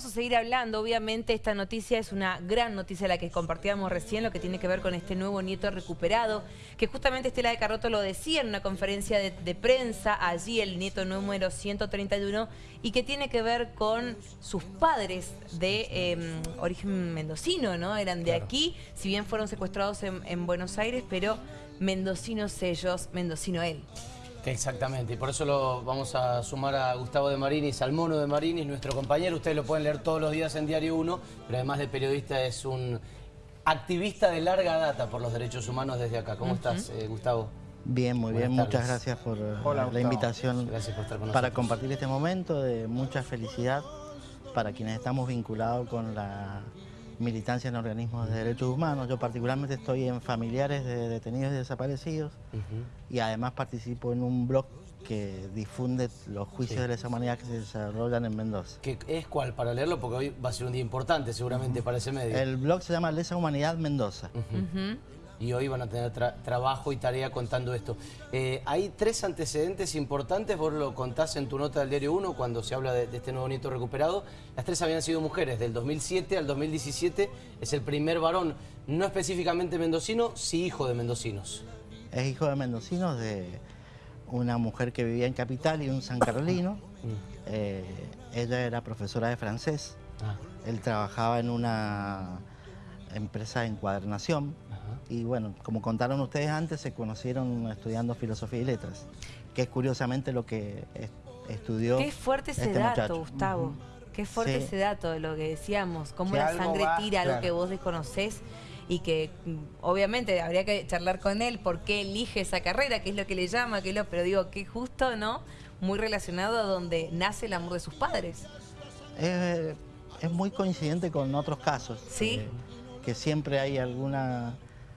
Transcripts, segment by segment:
vamos a seguir hablando. Obviamente esta noticia es una gran noticia la que compartíamos recién, lo que tiene que ver con este nuevo nieto recuperado, que justamente Estela de Carroto lo decía en una conferencia de, prensa, allí el nieto número 131, y que tiene que ver con sus padres de em, origen mendocino, ¿no? Eran de aquí, si bien fueron secuestrados en, en Buenos Aires, pero mendocinos ellos, mendocino él. Exactamente, y por eso lo vamos a sumar a Gustavo de Marinis, al mono de Marinis, nuestro compañero. Ustedes lo pueden leer todos los días en Diario 1, pero además de periodista es un activista de larga data por los derechos humanos desde acá. ¿Cómo estás, eh, Gustavo? Bien, muy bien. Muchas gracias por la invitación gracias por estar con para compartir este momento de mucha felicidad para quienes estamos vinculados con la militancia en organismos de derechos humanos. Yo particularmente estoy en familiares de detenidos y desaparecidos y además participo en un blog que difunde los juicios de lesa humanidad que se desarrollan en Mendoza. ¿Qué es cuál? Para leerlo, porque hoy va a ser un día importante seguramente para ese medio. El blog se llama Lesa Humanidad Mendoza y hoy van a tener trabajo y tarea contando esto. Eh, hay tres antecedentes importantes, vos lo contás en tu nota del Diario 1 cuando se habla de, este nuevo nieto recuperado. Las tres habían sido mujeres, del 2007 al 2017 es el primer varón, no específicamente mendocino, sí hijo de mendocinos. Es hijo de mendocinos de una mujer que vivía en Capital y un San Carolino. Mm. Eh, ella era profesora de francés. Ah. Él trabajaba en una empresa de encuadernación y bueno, como contaron ustedes antes, se conocieron estudiando filosofía y letras, que es curiosamente lo que estudió Qué fuerte ese este dato, Gustavo. Qué fuerte ese dato de lo que decíamos, cómo la sangre tira algo que vos desconocés y que mm, obviamente habría que charlar con él por qué elige esa carrera, qué es lo que le llama, qué es lo, pero digo que justo, ¿no? Muy relacionado a donde nace el amor de sus padres. es muy coincidente con otros casos. Sí. Eh, que siempre hay alguna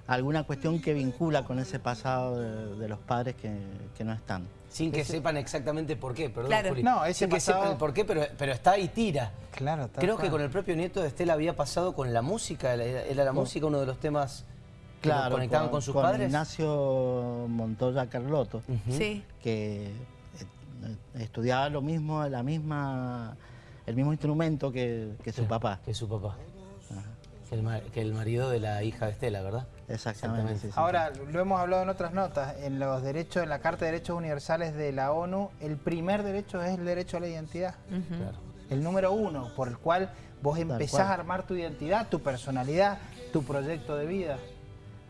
alguna cuestión que vincula con ese pasado de, los padres que, no están. Sin que sepan exactamente por qué, perdón, Juli. No, ese Sin que sepan por qué, pero, pero está y tira. Claro, Creo que con el propio nieto de Estela había pasado con la música, era la música uno de los temas que conectaban con, sus padres. Ignacio Montoya Carlotto, que eh, estudiaba lo mismo, la misma, el mismo instrumento que, su papá. Que su papá que el, marido de la hija de Estela, ¿verdad? Exactamente. Ahora, lo hemos hablado en otras notas, en los derechos, en la Carta de Derechos Universales de la ONU, el primer derecho es el derecho a la identidad. El número uno, por el cual vos empezás a armar tu identidad, tu personalidad, tu proyecto de vida.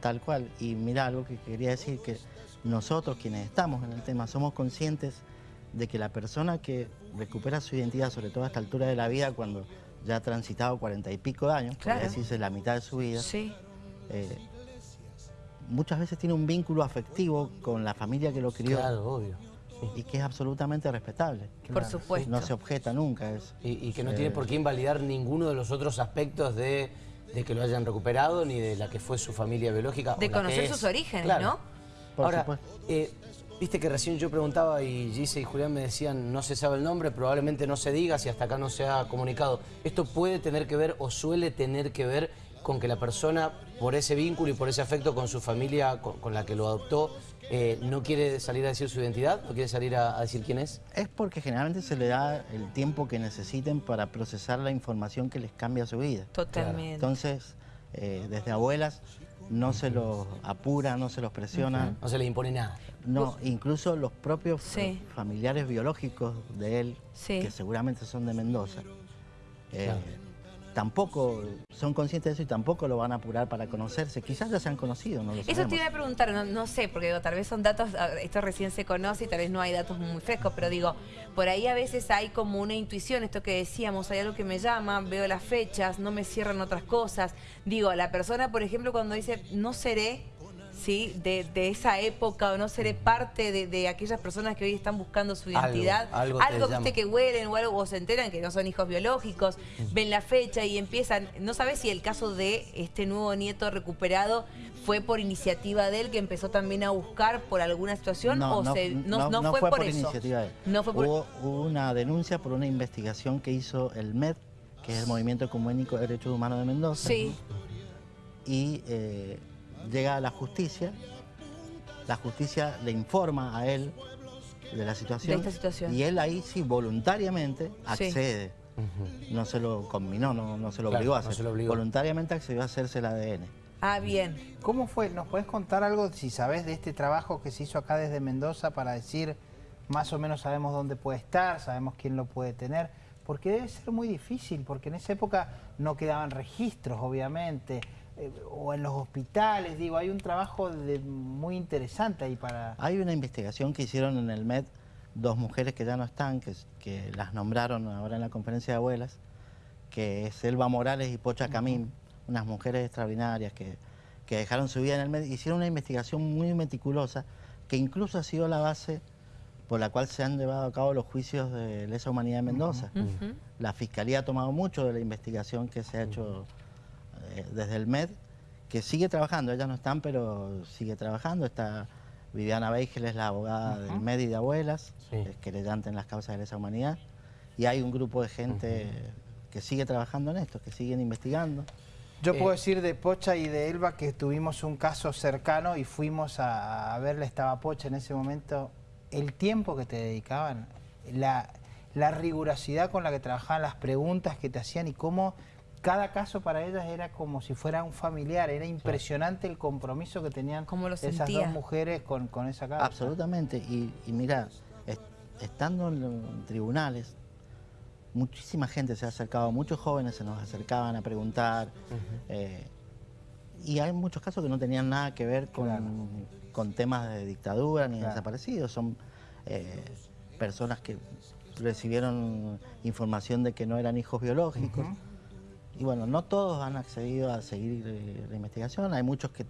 Tal cual. Y mira, algo que quería decir, que nosotros quienes estamos en el tema somos conscientes de que la persona que recupera su identidad, sobre todo a esta altura de la vida, cuando ya ha transitado cuarenta y pico de años, claro. decirse la mitad de su vida, sí. Eh, muchas veces tiene un vínculo afectivo con la familia que lo crió. Claro, obvio. Y que es absolutamente respetable. Por supuesto. No se objeta nunca eso. Y, que no tiene por qué invalidar ninguno de los otros aspectos de, que lo hayan recuperado, ni de la que fue su familia biológica. De conocer sus orígenes, ¿no? Por Ahora, eh, Viste que recién yo preguntaba y Gise y Julián me decían, no se sabe el nombre, probablemente no se diga si hasta acá no se ha comunicado. ¿Esto puede tener que ver o suele tener que ver con que la persona, por ese vínculo y por ese afecto con su familia, con, la que lo adoptó, eh, no quiere salir a decir su identidad? ¿No quiere salir a, decir quién es? Es porque generalmente se le da el tiempo que necesiten para procesar la información que les cambia su vida. Totalmente. Entonces, eh, desde abuelas no se los apura, no se los presiona. No se les impone nada. No, incluso los propios familiares biológicos de él, que seguramente son de Mendoza, eh, tampoco son conscientes de eso y tampoco lo van a apurar para conocerse. Quizás ya se han conocido, no lo Eso te iba a preguntar, no, sé, porque tal vez son datos, esto recién se conoce y tal vez no hay datos muy frescos, pero digo, por ahí a veces hay como una intuición, esto que decíamos, hay algo que me llama, veo las fechas, no me cierran otras cosas. Digo, la persona, por ejemplo, cuando dice, no seré ¿sí? De, esa época o no seré parte de, aquellas personas que hoy están buscando su identidad. Algo, algo, que huelen o algo o se enteran que no son hijos biológicos, ven la fecha y empiezan. No sabes si el caso de este nuevo nieto recuperado fue por iniciativa de él que empezó también a buscar por alguna situación no, o no, se, no, fue, por, iniciativa de él. hubo, una denuncia por una investigación que hizo el MED, que es el Movimiento Ecuménico de Derechos Humanos de Mendoza. Sí. Y eh, llega a la justicia, la justicia le informa a él de la situación, y él ahí sí voluntariamente accede no se lo combinó, no, se lo obligó a hacer. Voluntariamente accedió a hacerse el ADN. Ah, bien. ¿Cómo fue? ¿Nos puedes contar algo, si sabes, de este trabajo que se hizo acá desde Mendoza para decir, más o menos sabemos dónde puede estar, sabemos quién lo puede tener? Porque debe ser muy difícil, porque en esa época no quedaban registros, obviamente, eh, o en los hospitales, digo, hay un trabajo de, muy interesante ahí para... Hay una investigación que hicieron en el MED dos mujeres que ya no están, que, que las nombraron ahora en la conferencia de abuelas, que es Elba Morales y Pocha Camín, unas mujeres extraordinarias que, que dejaron su vida en el MED, hicieron una investigación muy meticulosa, que incluso ha sido la base por la cual se han llevado a cabo los juicios de lesa humanidad en Mendoza. La Fiscalía ha tomado mucho de la investigación que se ha hecho eh, desde el MED, que sigue trabajando, ellas no están, pero sigue trabajando, está Viviana Beigel es la abogada del MED y de abuelas, es querellante en las causas de lesa humanidad, y hay un grupo de gente que sigue trabajando en esto, que siguen investigando. Yo puedo eh, decir de Pocha y de Elba que tuvimos un caso cercano y fuimos a, verle, estaba Pocha en ese momento, el tiempo que te dedicaban, la, la rigurosidad con la que trabajaban, las preguntas que te hacían y cómo cada caso para ellas era como si fuera un familiar, era impresionante el compromiso que tenían esas dos mujeres con, esa causa. Absolutamente, y, mira, estando en, tribunales, muchísima gente se ha acercado, muchos jóvenes se nos acercaban a preguntar, eh, y hay muchos casos que no tenían nada que ver con, temas de dictadura ni desaparecidos, son eh, personas que recibieron información de que no eran hijos biológicos. Y bueno, no todos han accedido a seguir eh, la investigación, hay muchos que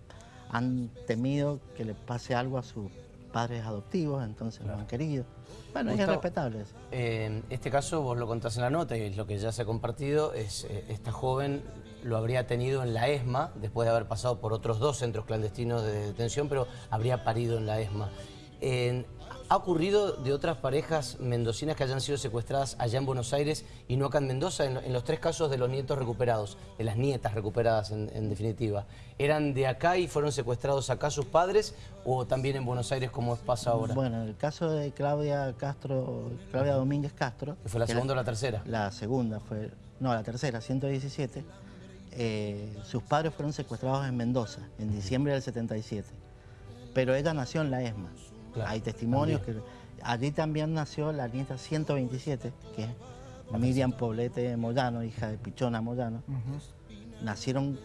han temido que le pase algo a sus padres adoptivos, entonces lo han querido. Bueno, es respetable En este caso, vos lo contás en la nota y lo que ya se ha compartido, es eh, esta joven lo habría tenido en la ESMA, después de haber pasado por otros dos centros clandestinos de detención, pero habría parido en la ESMA. ¿Ha ocurrido de otras parejas mendocinas que hayan sido secuestradas allá en Buenos Aires y no acá en Mendoza? En, los tres casos de los nietos recuperados, de las nietas recuperadas en, definitiva. ¿Eran de acá y fueron secuestrados acá sus padres o también en Buenos Aires como pasa ahora? Bueno, el caso de Claudia Castro, Claudia Domínguez Castro... ¿Que fue la segunda o la tercera? La segunda fue, no, la tercera, 117. Eh, sus padres fueron secuestrados en Mendoza en diciembre del 77, pero ella nació en la ESMA. Hay testimonios que... Allí también nació la nieta 127, que es Miriam Poblete Moyano, hija de Pichona Moyano. Nacieron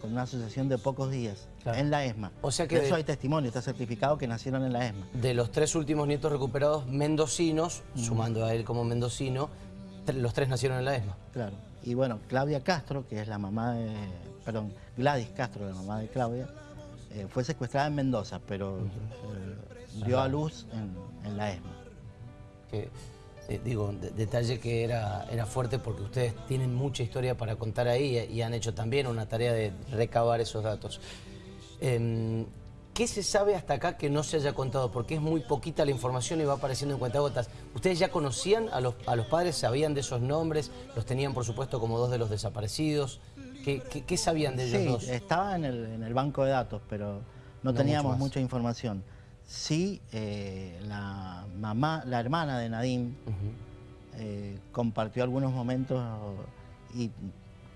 con una asociación de pocos días en la ESMA. O sea que de eso hay testimonio, está certificado que nacieron en la ESMA. De los tres últimos nietos recuperados mendocinos, sumando a él como mendocino, los tres nacieron en la ESMA. Claro. Y bueno, Claudia Castro, que es la mamá de... Perdón, Gladys Castro, la mamá de Claudia, eh, fue secuestrada en Mendoza, pero eh, dio a luz en, la ESMA. Que, eh, digo, detalle que era, era fuerte porque ustedes tienen mucha historia para contar ahí y han hecho también una tarea de recabar esos datos. ¿Qué se sabe hasta acá que no se haya contado? Porque es muy poquita la información y va apareciendo en cuentagotas. ¿Ustedes ya conocían a los, a los padres? ¿Sabían de esos nombres? ¿Los tenían, por supuesto, como dos de los desaparecidos? ¿Qué, sabían de ellos sí, estaba en el, banco de datos, pero no, teníamos mucha información. Sí, eh, la mamá, la hermana de Nadim eh, compartió algunos momentos y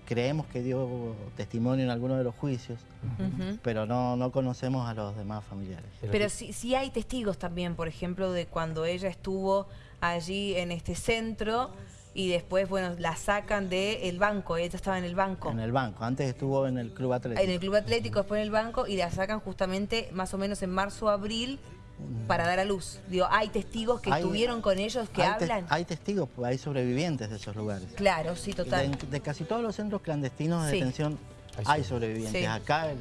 creemos que dio testimonio en algunos de los juicios, pero no, no conocemos a los demás familiares. Pero sí, sí hay testigos también, por ejemplo, de cuando ella estuvo allí en este centro y después, bueno, la sacan del banco, ella estaba en el banco. En el banco, antes estuvo en el Club Atlético. En el Club Atlético, después en el banco, y la sacan justamente más o menos en marzo o abril para dar a luz. Digo, hay testigos que estuvieron con ellos que hablan. hay testigos, pues hay sobrevivientes de esos lugares. Claro, sí, total. De, casi todos los centros clandestinos de detención hay sobrevivientes. Acá,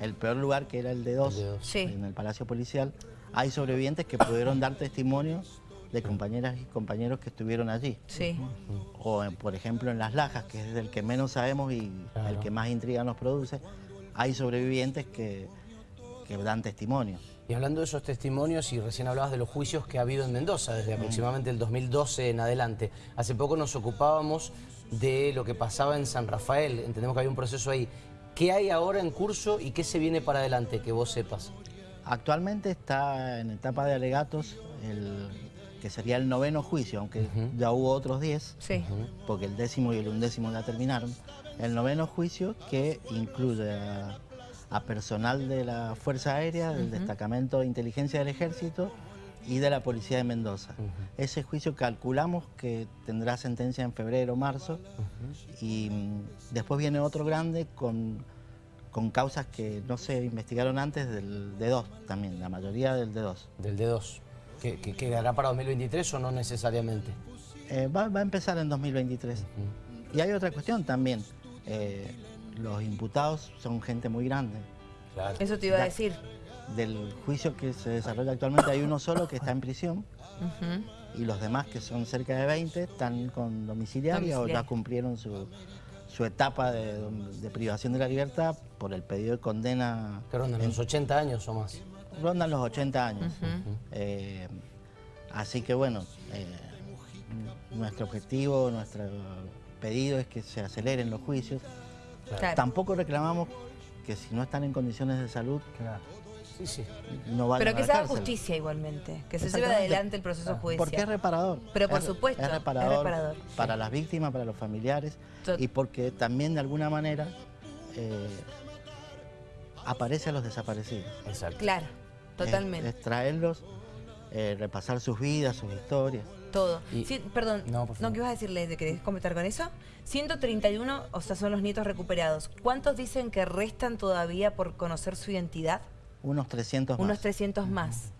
el, peor lugar que era el de dos, en el Palacio Policial, hay sobrevivientes que pudieron dar testimonio de compañeras y compañeros que estuvieron allí. Sí. O, por ejemplo, en Las Lajas, que es el que menos sabemos y el que más intriga nos produce, hay sobrevivientes que, que dan testimonio. Y hablando de esos testimonios, y recién hablabas de los juicios que ha habido en Mendoza, desde aproximadamente el 2012 en adelante. Hace poco nos ocupábamos de lo que pasaba en San Rafael, entendemos que había un proceso ahí. ¿Qué hay ahora en curso y qué se viene para adelante, que vos sepas? Actualmente está en etapa de alegatos el que sería el noveno juicio, aunque ya hubo otros diez, porque el décimo y el undécimo ya terminaron. El noveno juicio que incluye a, personal de la Fuerza Aérea, del Destacamento de Inteligencia del Ejército y de la Policía de Mendoza. Ese juicio calculamos que tendrá sentencia en febrero o marzo y mm, después viene otro grande con, con causas que no se investigaron antes del D2 también, la mayoría del D2. Del D2. ¿Que, quedará para 2023 o no necesariamente? Eh, va, a empezar en 2023. Y hay otra cuestión también. Eh, los imputados son gente muy grande. Eso te iba a decir. Del juicio que se desarrolla actualmente hay uno solo que está en prisión y los demás, que son cerca de 20, están con domiciliaria, o ya cumplieron su, etapa de, privación de la libertad por el pedido de condena. ¿Qué rondan los 80 años o más? Rondan los 80 años. Eh, así que bueno, eh, nuestro objetivo, nuestro pedido es que se aceleren los juicios. Tampoco reclamamos que si no están en condiciones de salud, sí, sí. no vayan Pero que se haga justicia igualmente, que se lleve adelante el proceso judicial. Porque es reparador. Pero por supuesto, es reparador, para las víctimas, para los familiares, y porque también de alguna manera eh, aparece a los desaparecidos. Exacto. Claro, totalmente. Es, traerlos, eh, repasar sus vidas, sus historias. Todo. perdón, no, ¿qué ibas a decirle? ¿Querés comentar con eso? 131, o sea, son los nietos recuperados. ¿Cuántos dicen que restan todavía por conocer su identidad? Unos 300 más. Unos 300 más.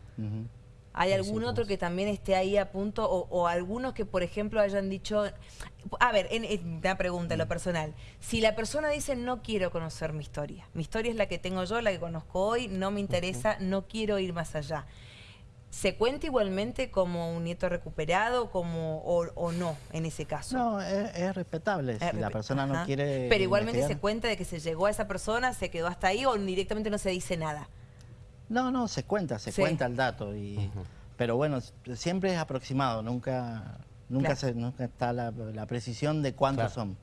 ¿Hay algún otro que también esté ahí a punto o, algunos que, por ejemplo, hayan dicho... A ver, en, una pregunta, en lo personal. Si la persona dice, no quiero conocer mi historia, mi historia es la que tengo yo, la que conozco hoy, no me interesa, no quiero ir más allá. ¿Se cuenta igualmente como un nieto recuperado como o, no en ese caso? No, es, respetable. si la persona no quiere... Pero igualmente se cuenta de que se llegó a esa persona, se quedó hasta ahí o directamente no se dice nada. No, no, se cuenta, se cuenta el dato. y Pero bueno, siempre es aproximado, nunca, nunca, se, nunca está la, precisión de cuántos son.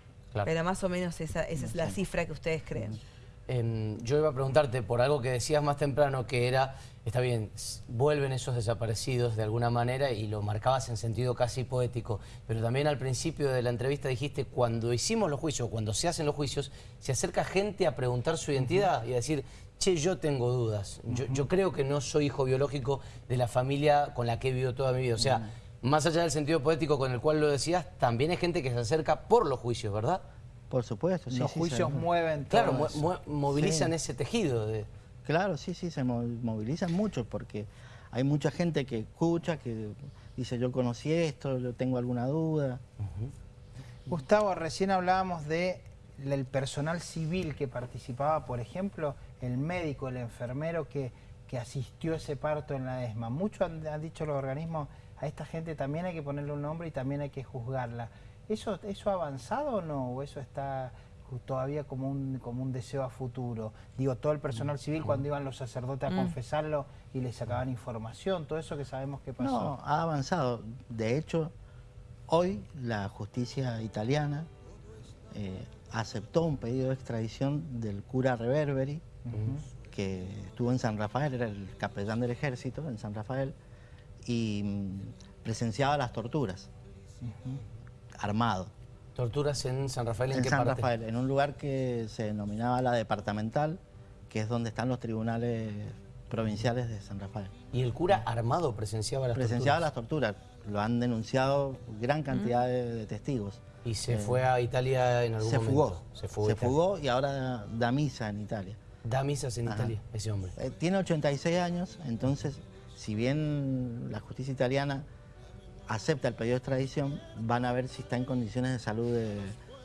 Pero más o menos esa, esa es la cifra que ustedes creen. Yo iba a preguntarte por algo que decías más temprano, que era está bien, vuelven esos desaparecidos de alguna manera y lo marcabas en sentido casi poético, pero también al principio de la entrevista dijiste, cuando hicimos los juicios, cuando se hacen los juicios, se acerca gente a preguntar su identidad y a decir, che, yo tengo dudas, yo, creo que no soy hijo biológico de la familia con la que he vivido toda mi vida, o sea, más allá del sentido poético con el cual lo decías, también hay gente que se acerca por los juicios, ¿verdad? Por supuesto, sí, Los juicios mueven todo Claro, movilizan ese tejido de... Claro, sí, sí, se movilizan mucho porque hay mucha gente que escucha, que dice yo conocí esto, yo tengo alguna duda. Gustavo, recién hablábamos de el personal civil que participaba, por ejemplo, el médico, el enfermero que, que asistió ese parto en la ESMA. Muchos han, han, dicho los organismos, a esta gente también hay que ponerle un nombre y también hay que juzgarla. ¿Eso, eso ha avanzado o no? ¿O eso está todavía como un, como un deseo a futuro. Digo, todo el personal civil cuando iban los sacerdotes a mm. confesarlo y les sacaban información, todo eso que sabemos que pasó. No, ha avanzado. De hecho, hoy la justicia italiana eh, aceptó un pedido de extradición del cura Reverberi, que estuvo en San Rafael, era el capellán del ejército en San Rafael, y mm, presenciaba las torturas, armado. ¿Torturas en San Rafael en, en San Rafael, en un lugar que se denominaba la departamental, que es donde están los tribunales provinciales de San Rafael. ¿Y el cura armado presenciaba las presenciaba las torturas, lo han denunciado gran cantidad de, testigos. ¿Y se eh, fue a Italia en algún se momento? Fugó. Se fugó. Se fugó y ahora da misa en Italia. Da misas en Italia, ese hombre. Eh, tiene 86 años, entonces, si bien la justicia italiana acepta el pedido de extradición, van a ver si está en condiciones de salud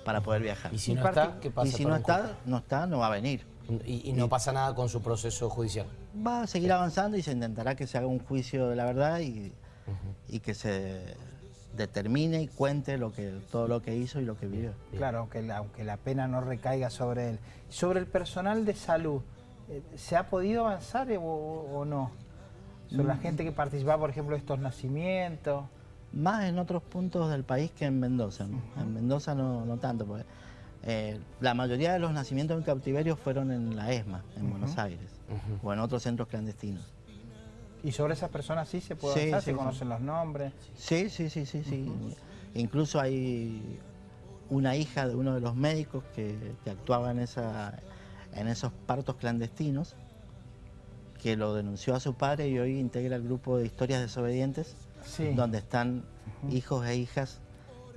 para poder viajar. ¿Y si no está, qué pasa? Y si no está, no está, no va a venir. Y, no pasa nada con su proceso judicial. Va a seguir avanzando y se intentará que se haga un juicio de la verdad y, que se determine y cuente lo que, todo lo que hizo y lo que vivió. Claro, aunque la, aunque la pena no recaiga sobre él. Sobre el personal de salud, eh, ¿se ha podido avanzar o, o no? Sobre la mm. gente que participa, por ejemplo, de estos nacimientos más en otros puntos del país que en Mendoza. En Mendoza no, no tanto, porque eh, la mayoría de los nacimientos en cautiverio fueron en la ESMA, en Buenos Aires, o en otros centros clandestinos. ¿Y sobre esas personas sí se puede sí, ¿Se conocen los nombres? Sí, sí, sí, sí, sí. Incluso hay una hija de uno de los médicos que, actuaba en, esa, en esos partos clandestinos, que lo denunció a su padre y hoy integra el grupo de historias desobedientes, donde están hijos e hijas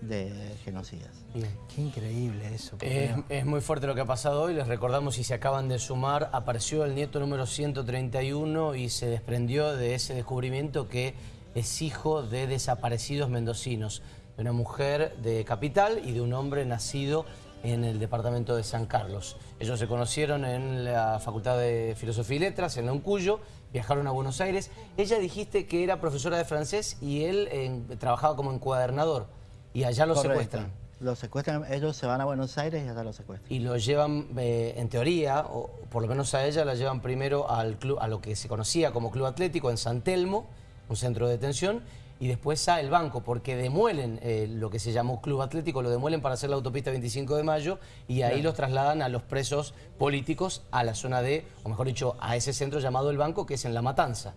de genocidas. Qué increíble eso. Es, muy fuerte lo que ha pasado hoy, les recordamos si se acaban de sumar, apareció el nieto número 131 y se desprendió de ese descubrimiento que es hijo de desaparecidos mendocinos, de una mujer de Capital y de un hombre nacido en el departamento de San Carlos. Ellos se conocieron en la Facultad de Filosofía y Letras, en Uncuyo, viajaron a Buenos Aires. Ella dijiste que era profesora de francés y él eh, trabajaba como encuadernador. Y allá lo secuestran. Lo secuestran, ellos se van a Buenos Aires y allá lo secuestran. Y lo llevan, eh, en teoría, o por lo menos a ella, la llevan primero al club, a lo que se conocía como Club Atlético en San Telmo, un centro de detención, y después a el banco, porque demuelen eh, lo que se llamó Club Atlético, lo demuelen para hacer la autopista 25 de mayo, y ahí los trasladan a los presos políticos a la zona de, o mejor dicho, a ese centro llamado el banco, que es en La Matanza.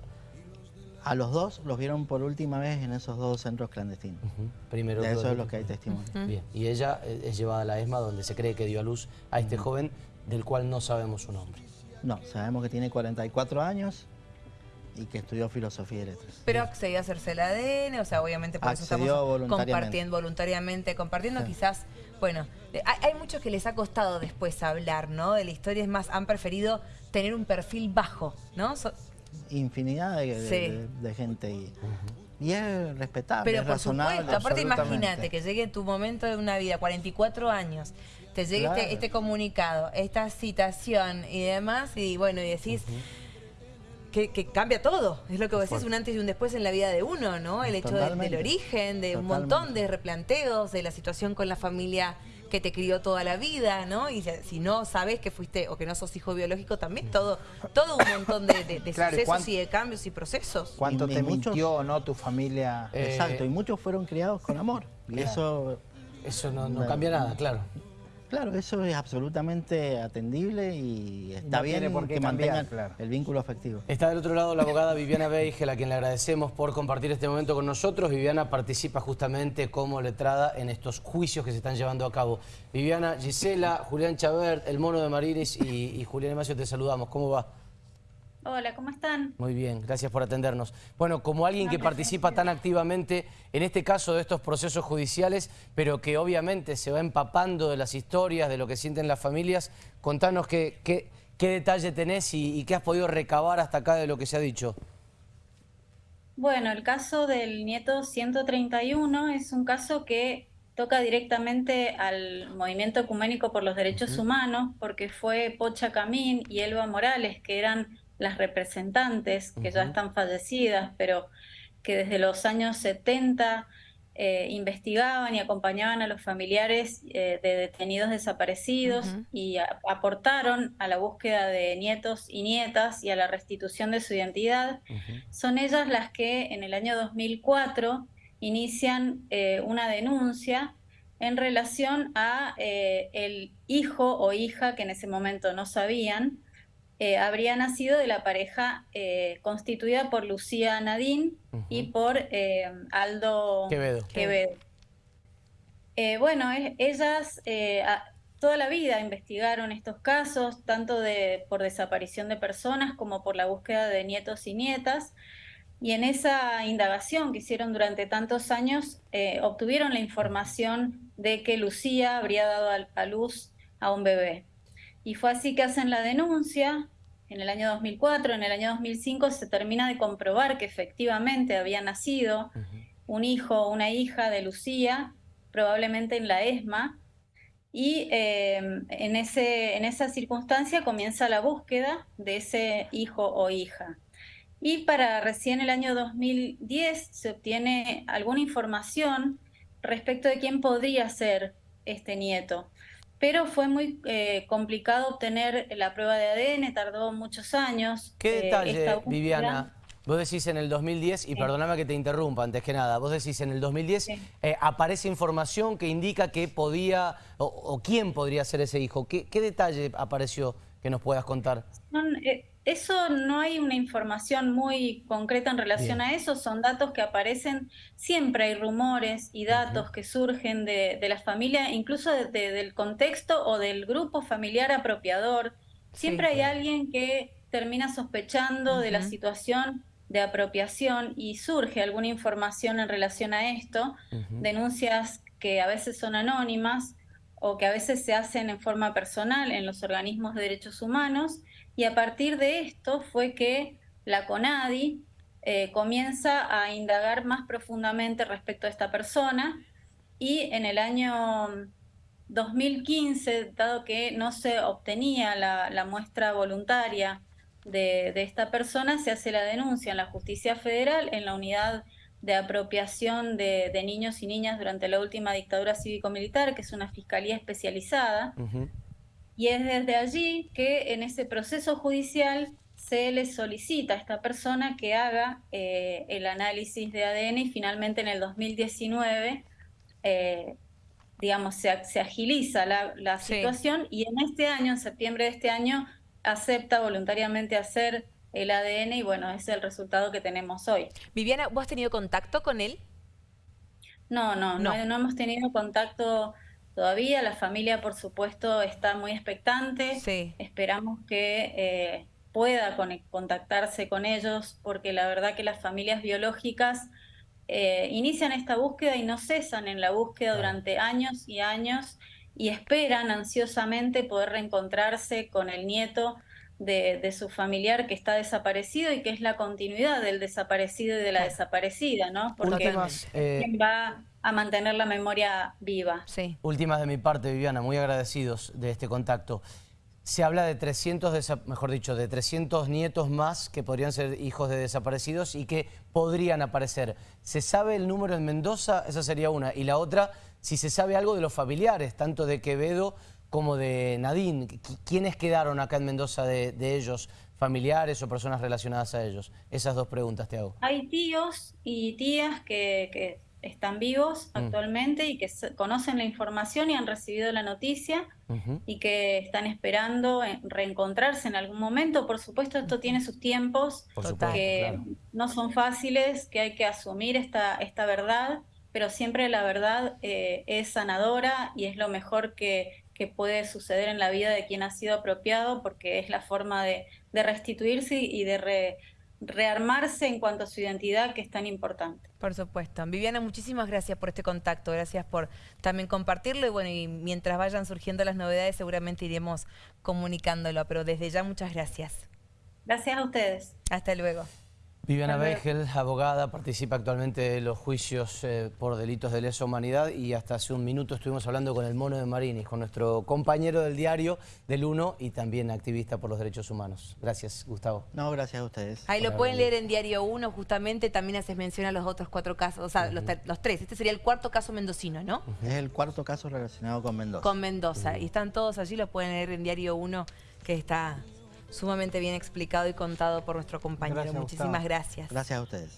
A los dos los vieron por última vez en esos dos centros clandestinos. Primero de eso es lo que hay testimonio. Bien. Y ella eh, es llevada a la ESMA donde se cree que dio a luz a este joven del cual no sabemos su nombre. No, sabemos que tiene 44 años y que estudió filosofía y letras. Pero accedió a hacerse el ADN, o sea, obviamente por eso estamos compartiendo voluntariamente, compartiendo quizás, bueno, hay, muchos que les ha costado después hablar, ¿no? De la historia, es más, han preferido tener un perfil bajo, ¿no? infinidad de, gente y, y es respetable, Pero por razonable. Supuesto, aparte imagínate que llegue tu momento de una vida, 44 años, te llegue este, este, comunicado, esta citación y demás, y bueno, y decís... Que, cambia todo, es lo que vos decís, un antes y un después en la vida de uno, ¿no? El hecho del origen, de un montón de replanteos, de la situación con la familia que te crió toda la vida, ¿no? Y si no sabes que fuiste o que no sos hijo biológico, también todo, todo un montón de, de, sucesos y de cambios y procesos. ¿Cuánto te mintió no tu familia? Exacto, y muchos fueron criados con amor. Y eso... Eso no cambia nada, claro. Claro, eso es absolutamente atendible y está bien que mantengan el vínculo afectivo. Está del otro lado la abogada Viviana Beigel, a quien le agradecemos por compartir este momento con nosotros. Viviana participa justamente como letrada en estos juicios que se están llevando a cabo. Viviana, Gisela, Julián Chabert, el mono de Mariris y, y Julián Emacio, te saludamos. ¿Cómo va? Hola, ¿cómo están? Muy bien, gracias por atendernos. Bueno, como alguien que participa tan activamente en este caso de estos procesos judiciales, pero que obviamente se va empapando de las historias, de lo que sienten las familias, contanos qué, qué, detalle tenés y, qué has podido recabar hasta acá de lo que se ha dicho. Bueno, el caso del nieto 131 es un caso que toca directamente al movimiento ecuménico por los derechos humanos, porque fue Pocha Camín y Elba Morales, que eran las representantes, que ya están fallecidas, pero que desde los años 70 eh, investigaban y acompañaban a los familiares eh, de detenidos desaparecidos y aportaron a la búsqueda de nietos y nietas y a la restitución de su identidad. Son ellas las que en el año 2004 inician eh, una denuncia en relación a el hijo o hija que en ese momento no sabían, eh, habría nacido de la pareja eh, constituida por Lucía Nadín y por eh, Aldo Quevedo. bueno, ellas toda la vida investigaron estos casos, tanto de, por desaparición de personas como por la búsqueda de nietos y nietas. Y en esa indagación que hicieron durante tantos años, obtuvieron la información de que Lucía habría dado a luz a un bebé. Y fue así que hacen la denuncia. En el año 2004, en el año 2005 se termina de comprobar que efectivamente había nacido un hijo o una hija de Lucía, probablemente en la ESMA, y eh, en, ese, en esa circunstancia comienza la búsqueda de ese hijo o hija. Y para recién el año 2010 se obtiene alguna información respecto de quién podría ser este nieto pero fue muy eh, complicado obtener la prueba de ADN, tardó muchos años. ¿Qué eh, detalle, Viviana? Vos decís en el 2010, y perdóname que te interrumpa antes que nada, vos decís en el 2010 eh, aparece información que indica que podía, o, quién podría ser ese hijo. ¿Qué, detalle apareció que nos puedas contar? Eso no hay una información muy concreta en relación a eso, son datos que aparecen, siempre hay rumores y datos que surgen de, la familia, incluso del contexto o del grupo familiar apropiador. Siempre hay alguien que termina sospechando de la situación de apropiación y surge alguna información en relación a esto, denuncias que a veces son anónimas o que a veces se hacen en forma personal en los organismos de derechos humanos, y a partir de esto fue que la CONADI eh, comienza a indagar más profundamente respecto a esta persona, y en el año 2015, dado que no se obtenía la, muestra voluntaria de, de, esta persona, se hace la denuncia en la justicia federal, en la unidad de apropiación de, niños y niñas durante la última dictadura cívico-militar, que es una fiscalía especializada. Y es desde allí que en ese proceso judicial se le solicita a esta persona que haga eh, el análisis de ADN y finalmente en el 2019, eh, digamos, se, agiliza la, situación y en este año, en septiembre de este año, acepta voluntariamente hacer el ADN y bueno, ese es el resultado que tenemos hoy. Viviana, ¿vos has tenido contacto con él? No, no, no, no, hemos tenido contacto todavía. La familia, por supuesto, está muy expectante. Sí. Esperamos que eh, pueda contactarse con ellos porque la verdad que las familias biológicas eh, inician esta búsqueda y no cesan en la búsqueda durante años y años y esperan ansiosamente poder reencontrarse con el nieto de, su familiar que está desaparecido y que es la continuidad del desaparecido y de la desaparecida, ¿no? Porque eh, va a mantener la memoria viva. Sí. Últimas de mi parte, Viviana, muy agradecidos de este contacto. Se habla de 300, mejor dicho, de 300 nietos más que podrían ser hijos de desaparecidos y que podrían aparecer. ¿Se sabe el número en Mendoza? Esa sería una. Y la otra, si se sabe algo de los familiares, tanto de Quevedo como de Nadine. ¿Quiénes quedaron acá en Mendoza de, ellos, familiares o personas relacionadas a ellos? Esas dos preguntas te hago. Hay tíos y tías que, están vivos mm. actualmente y que conocen la información y han recibido la noticia y que están esperando reencontrarse en algún momento. Por supuesto, esto tiene sus tiempos que no son fáciles, que hay que asumir esta, esta verdad pero siempre la verdad eh, es sanadora y es lo mejor que, que puede suceder en la vida de quien ha sido apropiado, porque es la forma de, restituirse y de rearmarse en cuanto a su identidad, que es tan importante. Por supuesto. Viviana, muchísimas gracias por este contacto, gracias por también compartirlo y bueno, y mientras vayan surgiendo las novedades seguramente iremos comunicándolo, pero desde ya muchas gracias. Gracias a ustedes. Hasta luego. Viviana Beigel, abogada, participa actualmente de los juicios eh, por delitos de lesa humanidad y hasta hace un minuto estuvimos hablando con el Mono de Marinis, con nuestro compañero del diario del UNO y también activista por los derechos humanos. Gracias, Gustavo. No, gracias a ustedes. Ahí lo pueden leer en Diario 1, justamente también haces mención a los otros cuatro casos, o sea, los, tres. Este sería el cuarto caso mendocino, ¿no? Es el cuarto caso relacionado con Mendoza. Con Mendoza, y están todos allí, los pueden leer en Diario 1, que está sumamente bien explicado y contado por nuestro compañero. Muchísimas gracias. Gracias a ustedes.